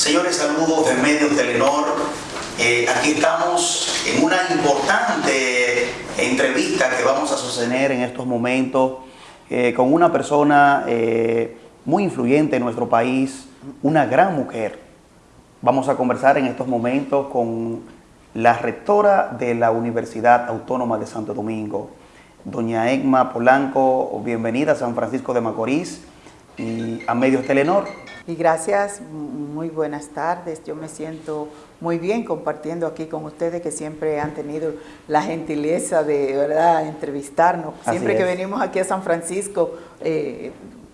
Señores, saludos de Medios Telenor. Eh, aquí estamos en una importante entrevista que vamos a sostener en estos momentos eh, con una persona eh, muy influyente en nuestro país, una gran mujer. Vamos a conversar en estos momentos con la rectora de la Universidad Autónoma de Santo Domingo, doña Egma Polanco. Bienvenida a San Francisco de Macorís y a Medios Telenor. Y gracias, muy buenas tardes. Yo me siento muy bien compartiendo aquí con ustedes que siempre han tenido la gentileza de verdad entrevistarnos. siempre que venimos aquí a San Francisco, eh,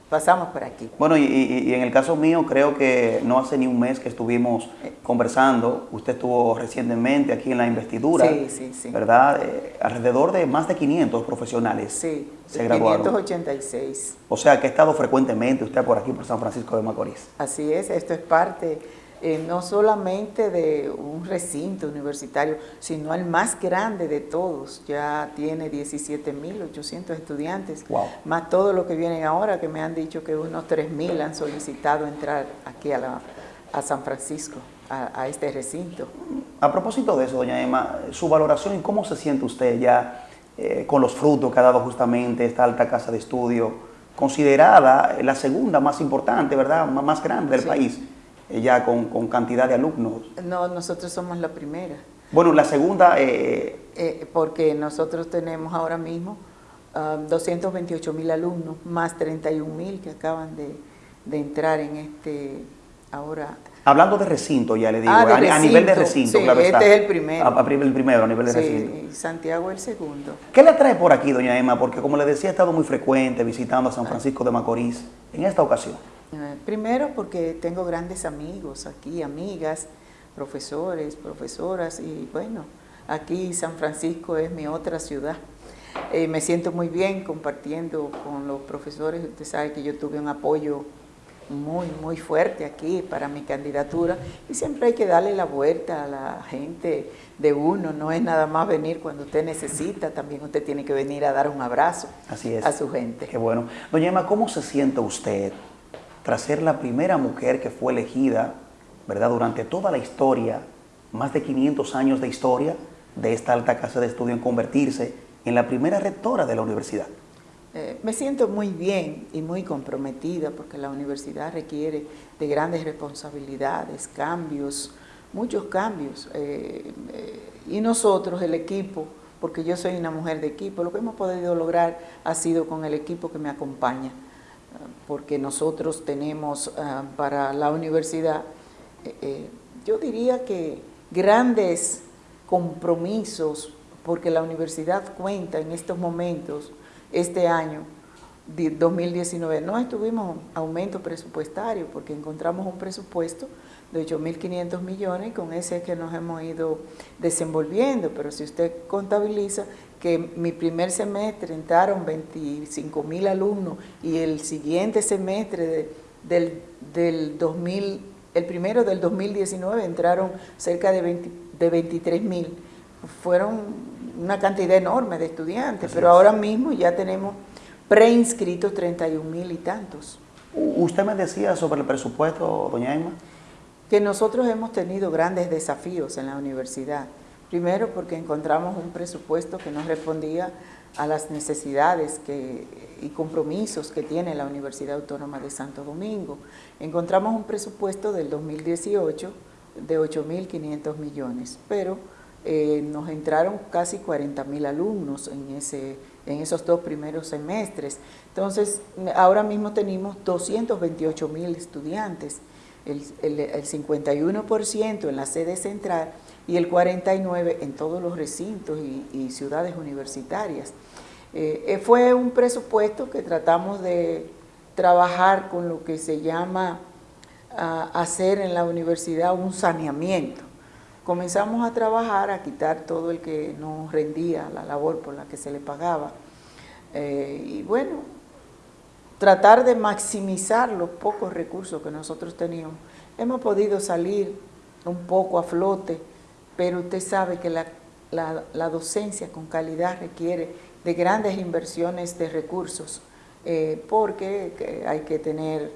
pasamos por aquí. Bueno, y, en el caso mío, creo que no hace ni un mes que estuvimos eh. conversando. Usted estuvo recientemente aquí en la investidura, sí, sí, sí. ¿verdad? Eh, alrededor de más de 500 profesionales sí, se graduaron. 586. O sea, que ha estado frecuentemente usted por aquí, por San Francisco de Macorís. Así es, esto es parte eh, no solamente de un recinto universitario, sino el más grande de todos. Ya tiene 17.800 estudiantes, más todo lo que vienen ahora, que me han dicho que unos 3.000 han solicitado entrar aquí a, San Francisco, a, este recinto. A propósito de eso, doña Emma, su valoración y cómo se siente usted ya eh, con los frutos que ha dado justamente esta alta casa de estudio, considerada la segunda más importante, ¿verdad?, más grande del país ya con, con, cantidad de alumnos. No, nosotros somos la primera. Bueno, la segunda... Eh, eh, porque nosotros tenemos ahora mismo 228 um, mil alumnos, más 31 mil que acaban de, de, entrar en este ahora... Hablando de recinto, ya le digo, ah, a, nivel de recinto, sí, este es el primero. A, el primero, a nivel de sí, recinto. Santiago el segundo. ¿Qué le trae por aquí, doña Emma? Porque como le decía, he estado muy frecuente visitando a San Francisco de Macorís en esta ocasión. Eh, primero porque tengo grandes amigos aquí, amigas, profesores, profesoras y bueno, aquí San Francisco es mi otra ciudad. Eh, me siento muy bien compartiendo con los profesores, usted sabe que yo tuve un apoyo muy, muy fuerte aquí para mi candidatura y siempre hay que darle la vuelta a la gente de uno, no es nada más venir cuando usted necesita, también usted tiene que venir a dar un abrazo a su gente. Qué bueno. Doña Emma, ¿cómo se siente usted tras ser la primera mujer que fue elegida, ¿verdad? Durante toda la historia, más de 500 años de historia de esta alta casa de estudio en convertirse en la primera rectora de la universidad. Eh, me siento muy bien y muy comprometida porque la universidad requiere de grandes responsabilidades, cambios, muchos cambios. Eh, eh, y nosotros, el equipo, porque yo soy una mujer de equipo, lo que hemos podido lograr ha sido con el equipo que me acompaña porque nosotros tenemos ah, para la universidad, eh, eh, yo diría que grandes compromisos, porque la universidad cuenta en estos momentos, este año, 2019, no estuvimos aumento presupuestario porque encontramos un presupuesto de 8.500 millones y con ese es que nos hemos ido desenvolviendo, pero si usted contabiliza que mi primer semestre entraron 25 mil alumnos y el siguiente semestre del, del 2000, el primero del 2019 entraron cerca de, 20, de 23 mil. Fueron una cantidad enorme de estudiantes, pero ahora mismo ya tenemos preinscritos 31 mil y tantos. Usted me decía sobre el presupuesto, doña Emma. Que nosotros hemos tenido grandes desafíos en la universidad. Primero porque encontramos un presupuesto que no respondía a las necesidades y compromisos que tiene la Universidad Autónoma de Santo Domingo. Encontramos un presupuesto del 2018 de 8.500 millones, pero eh, nos entraron casi 40.000 alumnos en, ese, en esos dos primeros semestres. Entonces, ahora mismo tenemos 228.000 estudiantes, el, el, el 51% en la sede central y el 49 en todos los recintos y, ciudades universitarias. Eh, eh, fue un presupuesto que tratamos de trabajar con lo que se llama ah, hacer en la universidad un saneamiento. Comenzamos a trabajar, a quitar todo el que no rendía la labor por la que se le pagaba. Eh, y bueno, tratar de maximizar los pocos recursos que nosotros teníamos. Hemos podido salir un poco a flote, pero usted sabe que la, docencia con calidad requiere de grandes inversiones de recursos, eh, porque hay que tener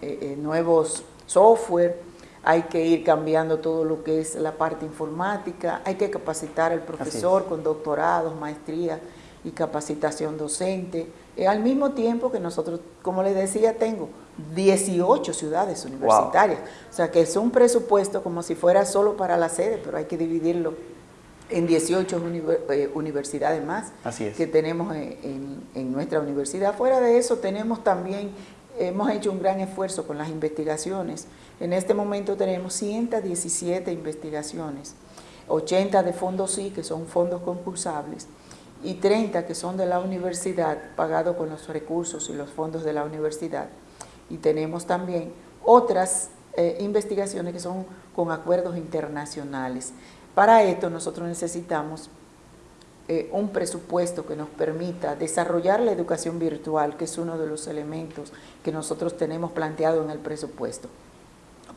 eh, eh, nuevos software, hay que ir cambiando todo lo que es la parte informática, hay que capacitar al profesor con doctorados, maestría y capacitación docente. Eh, al mismo tiempo que nosotros, como les decía, tengo 18 ciudades universitarias. O sea que es un presupuesto como si fuera solo para la sede, pero hay que dividirlo en 18 eh, universidades más que tenemos en, en, nuestra universidad. Fuera de eso tenemos también, hemos hecho un gran esfuerzo con las investigaciones. En este momento tenemos 117 investigaciones, 80 de fondos sí, que son fondos concursables, y 30 que son de la universidad, pagados con los recursos y los fondos de la universidad. Y tenemos también otras eh, investigaciones que son con acuerdos internacionales. Para esto nosotros necesitamos eh, un presupuesto que nos permita desarrollar la educación virtual, que es uno de los elementos que nosotros tenemos planteado en el presupuesto.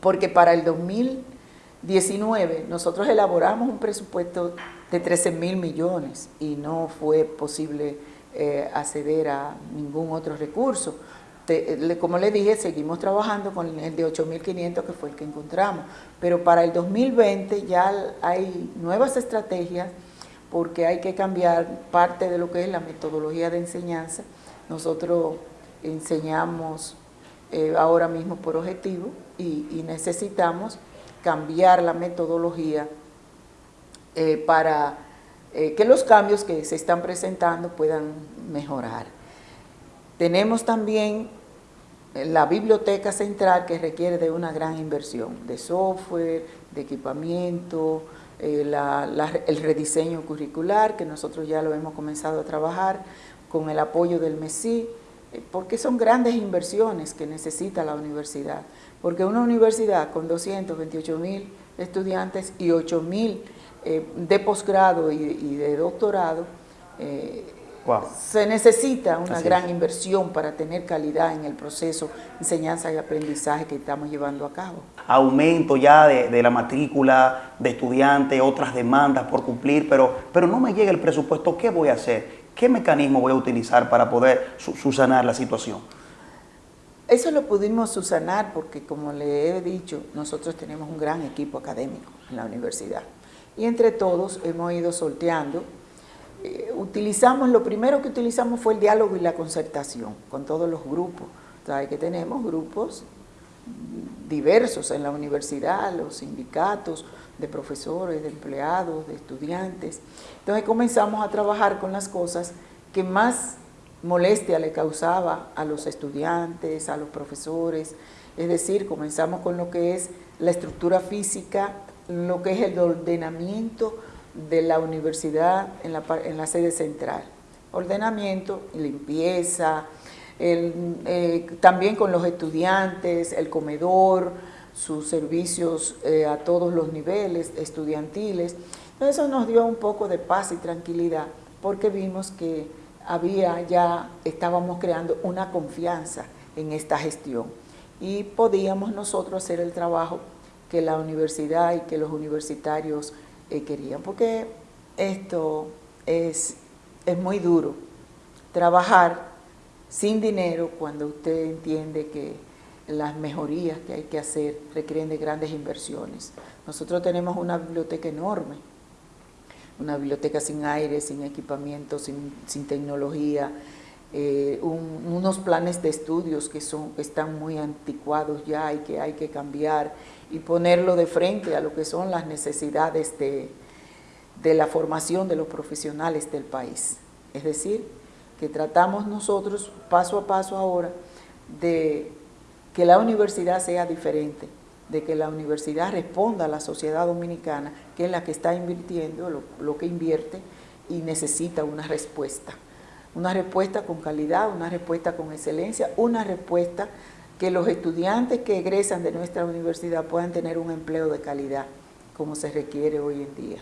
Porque para el 2019 nosotros elaboramos un presupuesto de 13 mil millones y no fue posible eh, acceder a ningún otro recurso. Como le dije, seguimos trabajando con el de 8.500 que fue el que encontramos, pero para el 2020 ya hay nuevas estrategias porque hay que cambiar parte de lo que es la metodología de enseñanza. Nosotros enseñamos eh, ahora mismo por objetivo y necesitamos cambiar la metodología eh, para eh, que los cambios que se están presentando puedan mejorar. Tenemos también la biblioteca central que requiere de una gran inversión de software, de equipamiento, eh, el rediseño curricular que nosotros ya lo hemos comenzado a trabajar con el apoyo del MESI, porque son grandes inversiones que necesita la universidad, porque una universidad con 228 mil estudiantes y 8 mil eh, de posgrado y, de doctorado, se necesita una gran inversión para tener calidad en el proceso de enseñanza y aprendizaje que estamos llevando a cabo. Aumento ya de, la matrícula de estudiantes, otras demandas por cumplir, pero, pero no me llega el presupuesto, ¿qué voy a hacer? ¿Qué mecanismo voy a utilizar para poder subsanar la situación? Eso lo pudimos subsanar porque, como le he dicho, nosotros tenemos un gran equipo académico en la universidad y entre todos hemos ido sorteando. Eh, utilizamos, lo primero que utilizamos fue el diálogo y la concertación con todos los grupos. Sabe que tenemos grupos diversos en la universidad, los sindicatos de profesores, de empleados, de estudiantes. Entonces comenzamos a trabajar con las cosas que más molestia le causaba a los estudiantes, a los profesores, es decir, comenzamos con lo que es la estructura física lo que es el ordenamiento de la universidad en la, en la sede central. Ordenamiento, limpieza, eh, también con los estudiantes, el comedor, sus servicios eh, a todos los niveles estudiantiles. Eso nos dio un poco de paz y tranquilidad porque vimos que había ya, estábamos creando una confianza en esta gestión y podíamos nosotros hacer el trabajo que la universidad y que los universitarios eh, querían, porque esto es, es muy duro, trabajar sin dinero cuando usted entiende que las mejorías que hay que hacer requieren de grandes inversiones. Nosotros tenemos una biblioteca enorme, una biblioteca sin aire, sin equipamiento, sin, tecnología, eh, unos planes de estudios que, son, están muy anticuados ya y que hay que cambiar y ponerlo de frente a lo que son las necesidades de, de la formación de los profesionales del país. Es decir, que tratamos nosotros paso a paso ahora de que la universidad sea diferente, de que la universidad responda a la sociedad dominicana, que es la que está invirtiendo, lo, lo, que invierte, y necesita una respuesta. Una respuesta con calidad, una respuesta con excelencia, una respuesta que los estudiantes que egresan de nuestra universidad puedan tener un empleo de calidad, como se requiere hoy en día.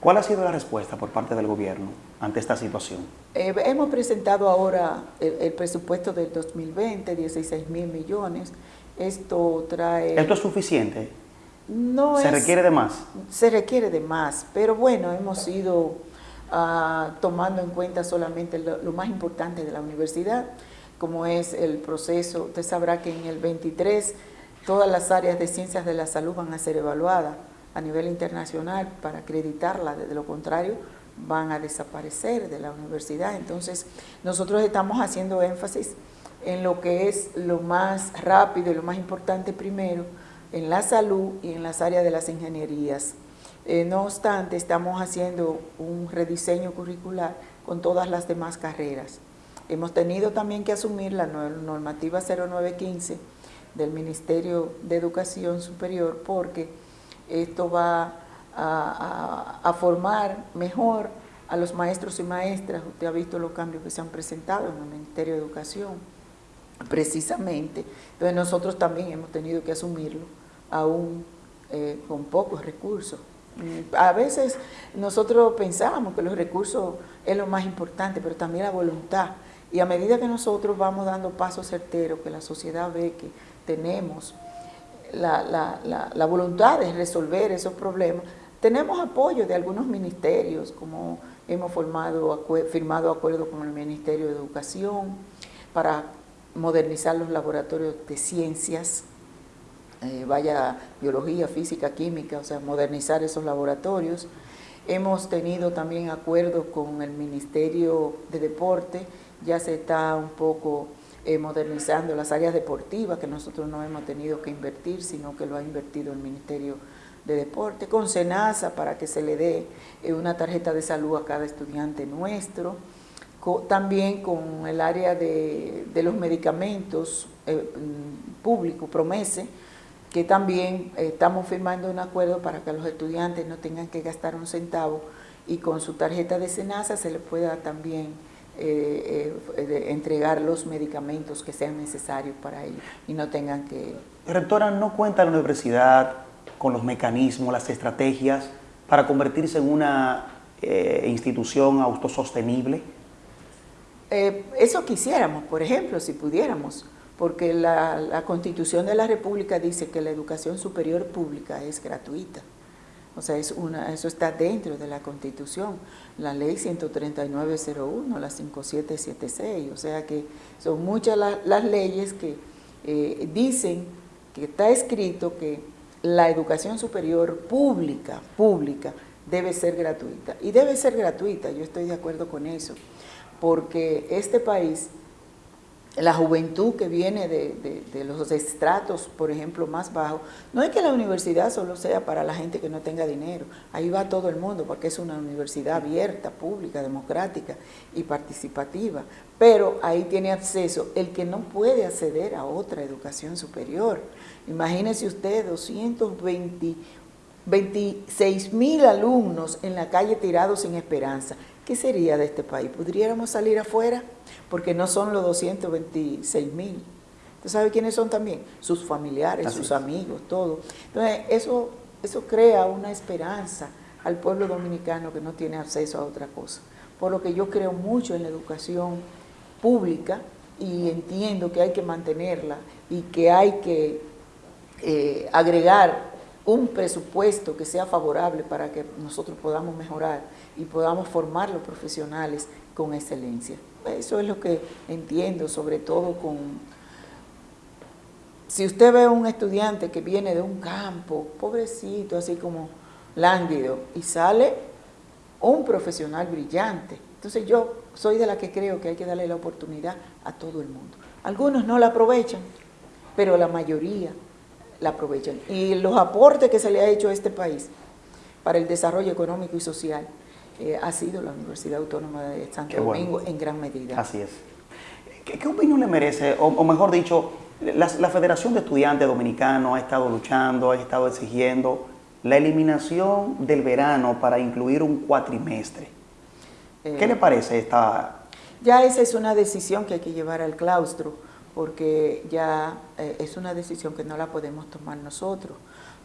¿Cuál ha sido la respuesta por parte del gobierno ante esta situación? Eh, hemos presentado ahora el, presupuesto del 2020, 16 mil millones. Esto trae... ¿Esto es suficiente? No ¿Se requiere de más? Se requiere de más, pero bueno, hemos ido ah, tomando en cuenta solamente lo más importante de la universidad como es el proceso. Usted sabrá que en el 23 todas las áreas de ciencias de la salud van a ser evaluadas a nivel internacional para acreditarla, de lo contrario van a desaparecer de la universidad. Entonces, nosotros estamos haciendo énfasis en lo que es lo más rápido y lo más importante primero, en la salud y en las áreas de las ingenierías. Eh, no obstante, estamos haciendo un rediseño curricular con todas las demás carreras. Hemos tenido también que asumir la normativa 0915 del Ministerio de Educación Superior porque esto va a, formar mejor a los maestros y maestras. Usted ha visto los cambios que se han presentado en el Ministerio de Educación, precisamente. Entonces nosotros también hemos tenido que asumirlo, aún eh, con pocos recursos. Mm, a veces nosotros pensábamos que los recursos es lo más importante, pero también la voluntad. Y a medida que nosotros vamos dando pasos certeros, que la sociedad ve que tenemos la, voluntad de resolver esos problemas. Tenemos apoyo de algunos ministerios, como hemos formado, firmado acuerdos con el Ministerio de Educación para modernizar los laboratorios de ciencias, eh, vaya biología, física, química, o sea, modernizar esos laboratorios. Hemos tenido también acuerdos con el Ministerio de Deporte, ya se está un poco eh, modernizando las áreas deportivas que nosotros no hemos tenido que invertir, sino que lo ha invertido el Ministerio de Deporte, con SENASA para que se le dé eh, una tarjeta de salud a cada estudiante nuestro, también con el área de, los medicamentos eh, mm, públicos, Promese, que también estamos firmando un acuerdo para que los estudiantes no tengan que gastar un centavo y con su tarjeta de SENASA se les pueda también eh, eh entregar los medicamentos que sean necesarios para ellos y no tengan que... Rectora, ¿no cuenta la universidad con los mecanismos, las estrategias para convertirse en una eh, institución autosostenible? Eso quisiéramos, por ejemplo, si pudiéramos, porque la, la Constitución de la República dice que la educación superior pública es gratuita. O sea, es una, eso está dentro de la Constitución, la ley 13901, la 5776, o sea que son muchas las leyes que eh, dicen que está escrito que la educación superior pública, pública, debe ser gratuita. Y debe ser gratuita, yo estoy de acuerdo con eso, porque este país la juventud que viene de, los estratos, por ejemplo, más bajos, no es que la universidad solo sea para la gente que no tenga dinero, ahí va todo el mundo, porque es una universidad abierta, pública, democrática y participativa, pero ahí tiene acceso el que no puede acceder a otra educación superior. Imagínese usted 226 mil alumnos en la calle tirados sin esperanza. ¿Qué sería de este país? ¿Podríamos salir afuera? porque no son los 226 mil. ¿Usted sabe quiénes son también? Sus familiares, sus amigos, todo. Entonces, eso, eso crea una esperanza al pueblo dominicano que no tiene acceso a otra cosa. Por lo que yo creo mucho en la educación pública y entiendo que hay que mantenerla y que hay que eh, agregar un presupuesto que sea favorable para que nosotros podamos mejorar y podamos formar los profesionales con excelencia. Eso es lo que entiendo, sobre todo con... Si usted ve a un estudiante que viene de un campo, pobrecito, así como lánguido, y sale un profesional brillante. Entonces yo soy de la que creo que hay que darle la oportunidad a todo el mundo. Algunos no la aprovechan, pero la mayoría la aprovechan. Y los aportes que se le ha hecho a este país para el desarrollo económico y social eh, ha sido la Universidad Autónoma de Santo Domingo en gran medida. Así es. ¿Qué, opinión le merece, o, mejor dicho, la, Federación de Estudiantes Dominicanos ha estado luchando, ha estado exigiendo la eliminación del verano para incluir un cuatrimestre? ¿Qué eh, le parece esta...? Ya esa es una decisión que hay que llevar al claustro, porque ya eh, es una decisión que no la podemos tomar nosotros,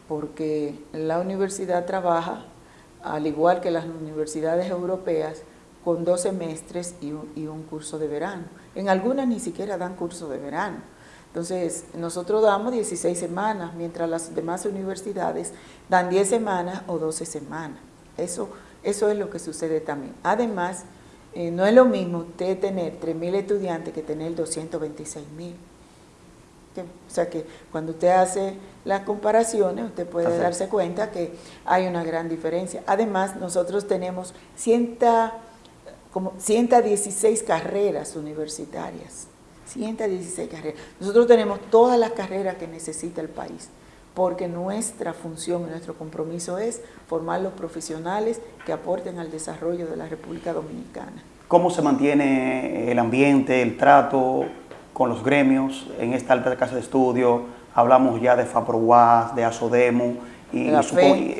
porque la universidad trabaja al igual que las universidades europeas, con dos semestres y un, curso de verano. En algunas ni siquiera dan curso de verano. Entonces, nosotros damos 16 semanas, mientras las demás universidades dan 10 semanas o 12 semanas. Eso, eso es lo que sucede también. Además, eh, no es lo mismo usted tener 3.000 estudiantes que tener 226.000. o sea que cuando usted hace las comparaciones, usted puede darse cuenta que hay una gran diferencia. Además, nosotros tenemos 100, como 116 carreras universitarias. 116 carreras. Nosotros tenemos todas las carreras que necesita el país, porque nuestra función y nuestro compromiso es formar los profesionales que aporten al desarrollo de la República Dominicana. ¿Cómo se mantiene el ambiente, el trato con los gremios en esta alta casa de estudio? Hablamos ya de FAPROWAS, de ASODEMO, y, su,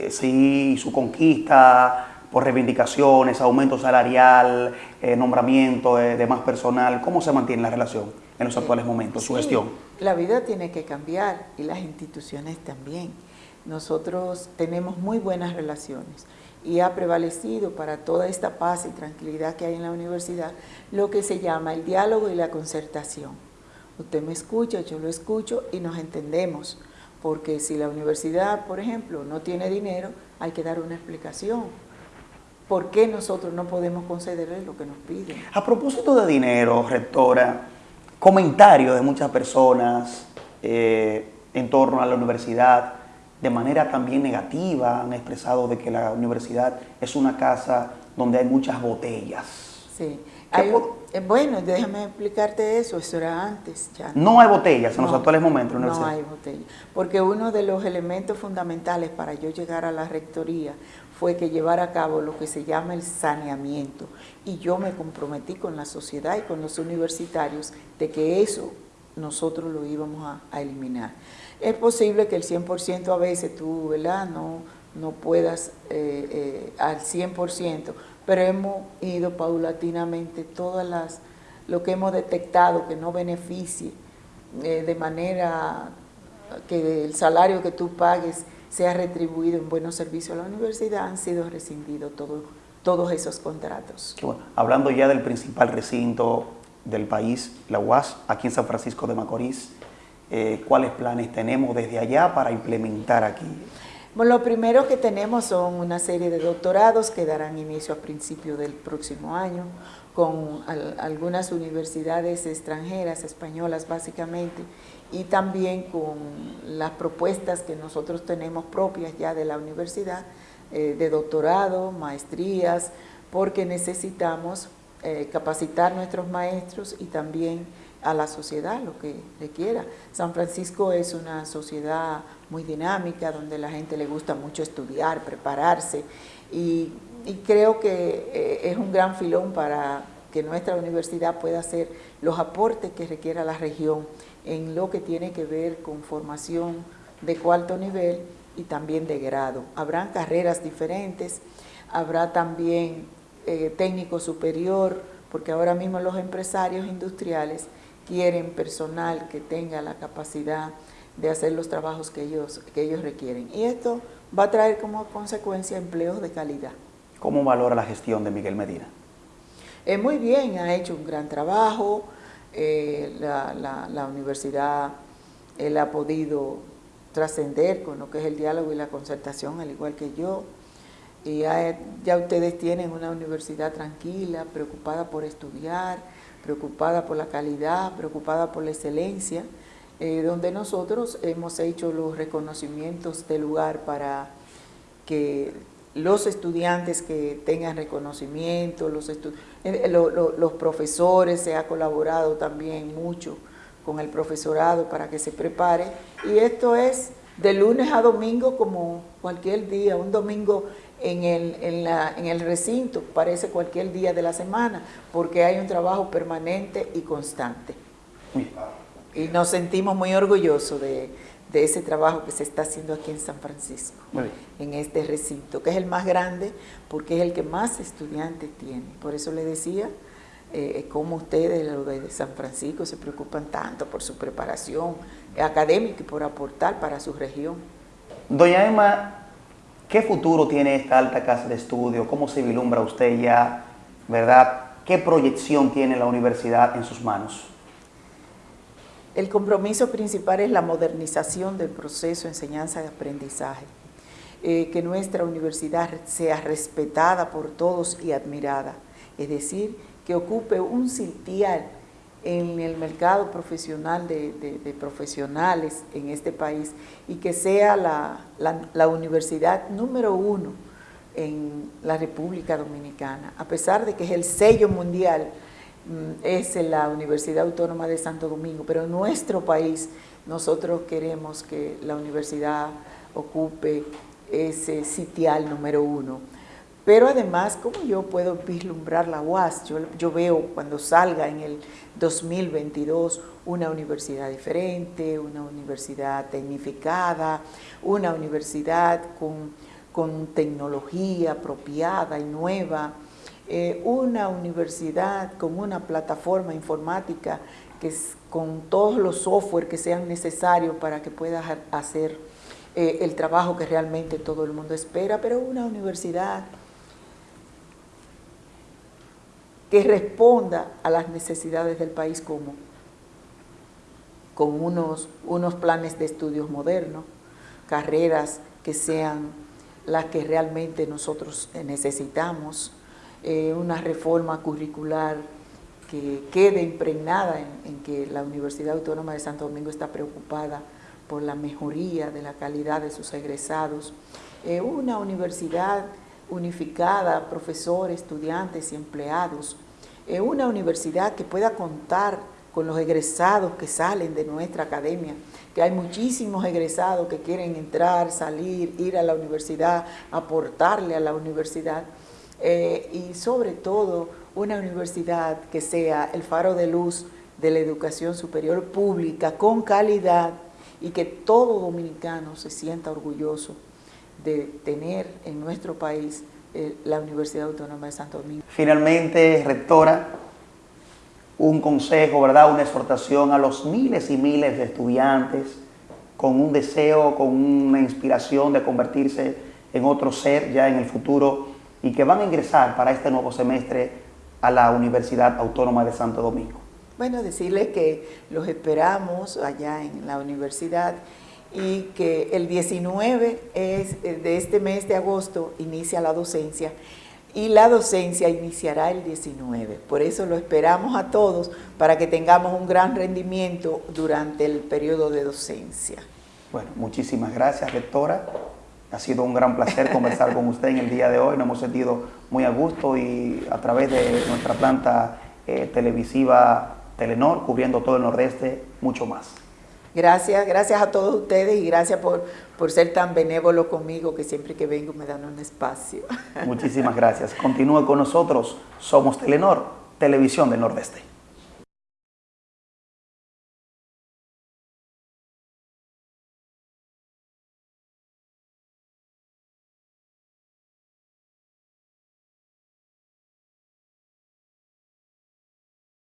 sí, su conquista por reivindicaciones, aumento salarial, eh, nombramiento de, más personal. ¿Cómo se mantiene la relación en los actuales momentos, su gestión? La vida tiene que cambiar y las instituciones también. Nosotros tenemos muy buenas relaciones y ha prevalecido para toda esta paz y tranquilidad que hay en la universidad lo que se llama el diálogo y la concertación. Usted me escucha, yo lo escucho y nos entendemos, porque si la universidad, por ejemplo, no tiene dinero, hay que dar una explicación. ¿Por qué nosotros no podemos concederle lo que nos piden? A propósito de dinero, rectora, comentarios de muchas personas eh, en torno a la universidad, de manera también negativa han expresado de que la universidad es una casa donde hay muchas botellas. Sí. Eh, bueno, déjame explicarte eso, eso era antes ya. No hay botellas en los actuales momentos en la No hay botellas, porque uno de los elementos fundamentales para yo llegar a la rectoría fue que llevar a cabo lo que se llama el saneamiento. Y yo me comprometí con la sociedad y con los universitarios de que eso nosotros lo íbamos a eliminar. Es posible que el 100% a veces tú, ¿verdad? No, no puedas eh, eh, al 100%, pero hemos ido paulatinamente todas las, lo que hemos detectado que no beneficie eh, de manera que el salario que tú pagues sea retribuido en buenos servicios a la universidad, han sido rescindidos todos esos contratos. Hablando ya del principal recinto del país, la UAS, aquí en San Francisco de Macorís, eh, cuáles planes tenemos desde allá para implementar aquí. Bueno, lo primero que tenemos son una serie de doctorados que darán inicio a principios del próximo año con algunas universidades extranjeras, españolas básicamente, y también con las propuestas que nosotros tenemos propias ya de la universidad, eh, de doctorado, maestrías, porque necesitamos eh, capacitar nuestros maestros y también a la sociedad, lo que le quiera. San Francisco es una sociedad muy dinámica, donde la gente le gusta mucho estudiar, prepararse, y, creo que eh, es un gran filón para que nuestra universidad pueda hacer los aportes que requiera la región en lo que tiene que ver con formación de cuarto nivel y también de grado. Habrán carreras diferentes, habrá también eh, técnico superior, porque ahora mismo los empresarios industriales quieren personal que tenga la capacidad de hacer los trabajos que ellos, que ellos requieren. Y esto va a traer como consecuencia empleos de calidad. ¿Cómo valora la gestión de Miguel Medina? Eh, muy bien, ha hecho un gran trabajo, eh, la, universidad, él ha podido trascender con lo que es el diálogo y la concertación, al igual que yo. Y ya, ya ustedes tienen una universidad tranquila, preocupada por estudiar, preocupada por la calidad, preocupada por la excelencia, eh, donde nosotros hemos hecho los reconocimientos de lugar para que los estudiantes que tengan reconocimiento, los, eh, los profesores, se ha colaborado también mucho con el profesorado para que se prepare. Y esto es de lunes a domingo como cualquier día, un domingo en el, en, la, en el recinto, parece cualquier día de la semana, porque hay un trabajo permanente y constante. Y nos sentimos muy orgullosos de, ese trabajo que se está haciendo aquí en San Francisco, en este recinto, que es el más grande porque es el que más estudiantes tiene. Por eso le decía eh, cómo ustedes, los de San Francisco, se preocupan tanto por su preparación académica y por aportar para su región. Doña Emma, ¿Qué futuro tiene esta alta casa de estudio? ¿Cómo se vislumbra usted ya? ¿Verdad? ¿Qué proyección tiene la universidad en sus manos? El compromiso principal es la modernización del proceso de enseñanza y aprendizaje. Eh, que nuestra universidad sea respetada por todos y admirada. Es decir, que ocupe un sitial en el mercado profesional de, profesionales en este país y que sea la, universidad número uno en la República Dominicana, a pesar de que es el sello mundial, mm, es la Universidad Autónoma de Santo Domingo, pero en nuestro país nosotros queremos que la universidad ocupe ese sitial número uno. Pero además, ¿cómo yo puedo vislumbrar la UAS? Yo, veo cuando salga en el 2022 una universidad diferente, una universidad tecnificada, una universidad con, tecnología apropiada y nueva, eh, una universidad con una plataforma informática que con todos los software que sean necesarios para que pueda hacer eh, el trabajo que realmente todo el mundo espera, pero una universidad que responda a las necesidades del país como con unos, unos planes de estudios modernos, carreras que sean las que realmente nosotros necesitamos, eh, una reforma curricular que quede impregnada en, que la Universidad Autónoma de Santo Domingo está preocupada por la mejoría de la calidad de sus egresados. Eh, una universidad unificada, profesores, estudiantes y empleados. Eh, una universidad que pueda contar con los egresados que salen de nuestra academia, que hay muchísimos egresados que quieren entrar, salir, ir a la universidad, aportarle a la universidad eh, y sobre todo una universidad que sea el faro de luz de la educación superior pública con calidad y que todo dominicano se sienta orgulloso de tener en nuestro país eh, la Universidad Autónoma de Santo Domingo. Finalmente, rectora, un consejo, ¿verdad? Una exhortación a los miles y miles de estudiantes con un deseo, con una inspiración de convertirse en otro ser ya en el futuro y que van a ingresar para este nuevo semestre a la Universidad Autónoma de Santo Domingo. Bueno, decirles que los esperamos allá en la universidad y que el 19 es, de este mes de agosto inicia la docencia y la docencia iniciará el 19. Por eso lo esperamos a todos para que tengamos un gran rendimiento durante el periodo de docencia. Bueno, muchísimas gracias, rectora. Ha sido un gran placer conversar con usted en el día de hoy. Nos hemos sentido muy a gusto y a través de nuestra planta eh, televisiva Telenor, cubriendo todo el Nordeste, mucho más. Gracias, gracias a todos ustedes y gracias por, por ser tan benévolo conmigo que siempre que vengo me dan un espacio. Muchísimas gracias. Continúe con nosotros. Somos Telenor, Televisión del Nordeste.